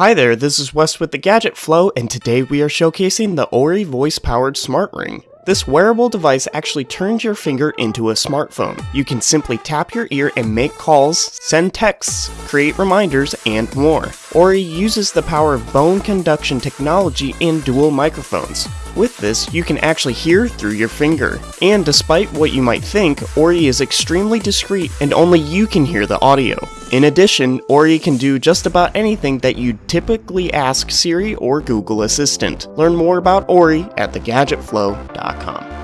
Hi there, this is Wes with the Gadget Flow, and today we are showcasing the Orii voice-powered smart ring. This wearable device actually turns your finger into a smartphone. You can simply tap your ear and make calls, send texts, create reminders, and more. Orii uses the power of bone conduction technology and dual microphones. With this, you can actually hear through your finger. And despite what you might think, Orii is extremely discreet and only you can hear the audio. In addition, Orii can do just about anything that you'd typically ask Siri or Google Assistant. Learn more about Orii at thegadgetflow.com.